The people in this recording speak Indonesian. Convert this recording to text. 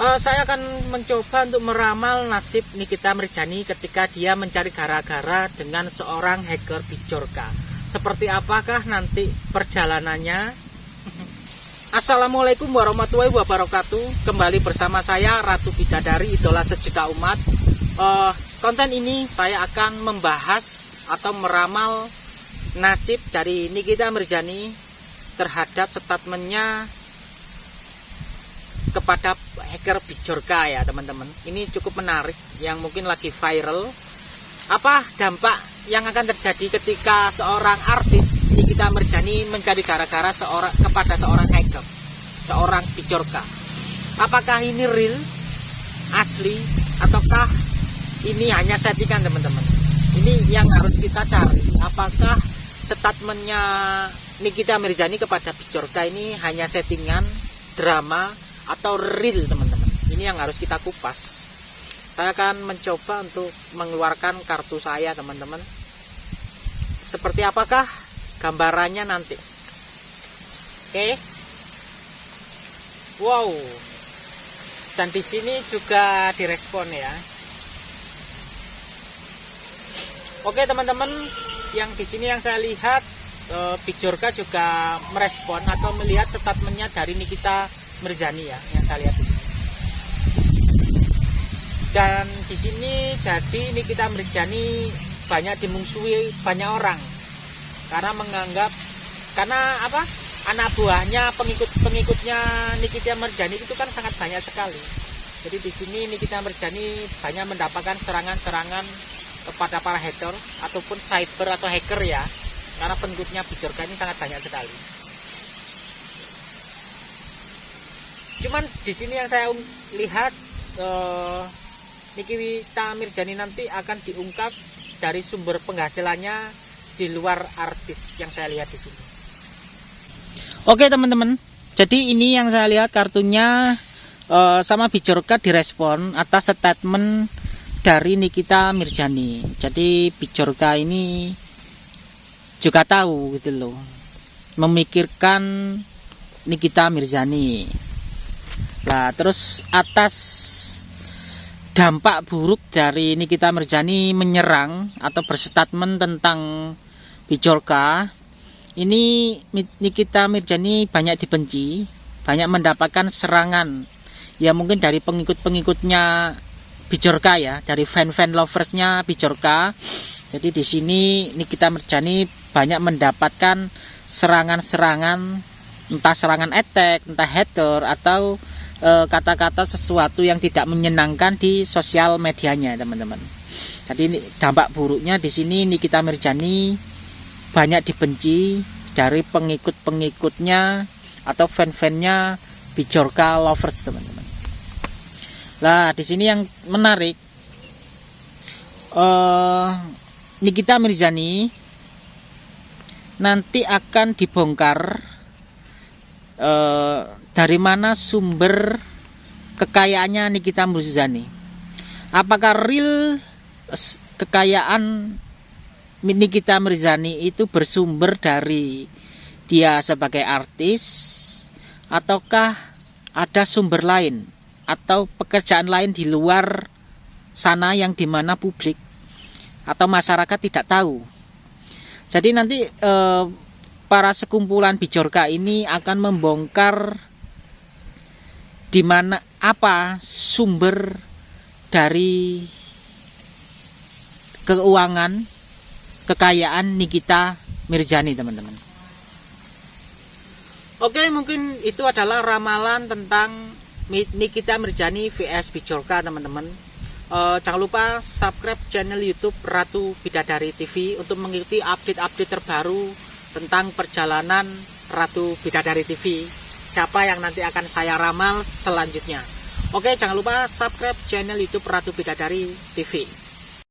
Uh, saya akan mencoba untuk meramal nasib Nikita Mirjani ketika dia mencari gara-gara dengan seorang hacker Bijorka. Seperti apakah nanti perjalanannya? Assalamualaikum warahmatullahi wabarakatuh. Kembali bersama saya Ratu Bidadari, idola sejuta umat. Uh, konten ini saya akan membahas atau meramal nasib dari Nikita Mirjani terhadap statementnya kepada hacker Bijorka ya teman-teman. Ini cukup menarik yang mungkin lagi viral. Apa dampak yang akan terjadi ketika seorang artis Nikita Merjani mencari gara-gara seorang kepada seorang hacker seorang Bijorka. Apakah ini real asli ataukah ini hanya settingan teman-teman? Ini yang harus kita cari. Apakah statementnya Nikita Mirjani kepada Bijorka ini hanya settingan drama atau real teman-teman. Ini yang harus kita kupas. Saya akan mencoba untuk mengeluarkan kartu saya teman-teman. Seperti apakah gambarannya nanti? Oke. Wow. Dan di sini juga direspon ya. Oke teman-teman. Yang di sini yang saya lihat eh, Bijorka juga merespon atau melihat statementnya dari Nikita Merjani ya yang saya lihat di sini. Dan di sini jadi ini kita Merjani banyak dimungsuhi banyak orang karena menganggap karena apa anak buahnya pengikut-pengikutnya Nikita Merjani itu kan sangat banyak sekali. Jadi di sini Nikita Merjani banyak mendapatkan serangan-serangan kepada para hater ataupun cyber atau hacker ya karena pengikutnya Bijorka ini sangat banyak sekali. Cuman di sini yang saya lihat uh, Niki Mirjani nanti akan diungkap dari sumber penghasilannya di luar artis yang saya lihat di sini. Oke teman-teman, jadi ini yang saya lihat kartunya uh, sama Bijorka direspon atas statement dari Nikita Mirjani. Jadi Bijorka ini juga tahu gitu loh, memikirkan Nikita Mirjani. Nah, terus atas dampak buruk dari Nikita Merjani menyerang atau berstatement tentang Bijorka, ini Nikita Mirjani banyak dibenci, banyak mendapatkan serangan. Ya mungkin dari pengikut-pengikutnya Bijorka ya, dari fan-fan loversnya Bijorka. Jadi di sini Nikita Mirjani banyak mendapatkan serangan-serangan entah serangan attack, entah hater atau kata-kata e, sesuatu yang tidak menyenangkan di sosial medianya teman-teman. Jadi ini, dampak buruknya di sini Nikita Mirjani banyak dibenci dari pengikut-pengikutnya atau fan-fannya Bijorka lovers teman-teman. Lah di sini yang menarik uh, Nikita Mirjani nanti akan dibongkar uh, dari mana sumber kekayaannya Nikita Mirzani? Apakah real kekayaan Nikita Mirzani itu bersumber dari dia sebagai artis ataukah ada sumber lain atau pekerjaan lain di luar sana yang di mana publik atau masyarakat tidak tahu. Jadi nanti eh, para sekumpulan bijorka ini akan membongkar di mana apa sumber dari keuangan kekayaan Nikita Mirjani teman-teman. Oke mungkin itu adalah ramalan tentang Nikita Mirjani vs Bijorka teman-teman. E, jangan lupa subscribe channel YouTube Ratu Bidadari TV untuk mengikuti update-update terbaru tentang perjalanan Ratu Bidadari TV siapa yang nanti akan saya ramal selanjutnya. Oke, jangan lupa subscribe channel YouTube Ratu Bidadari TV.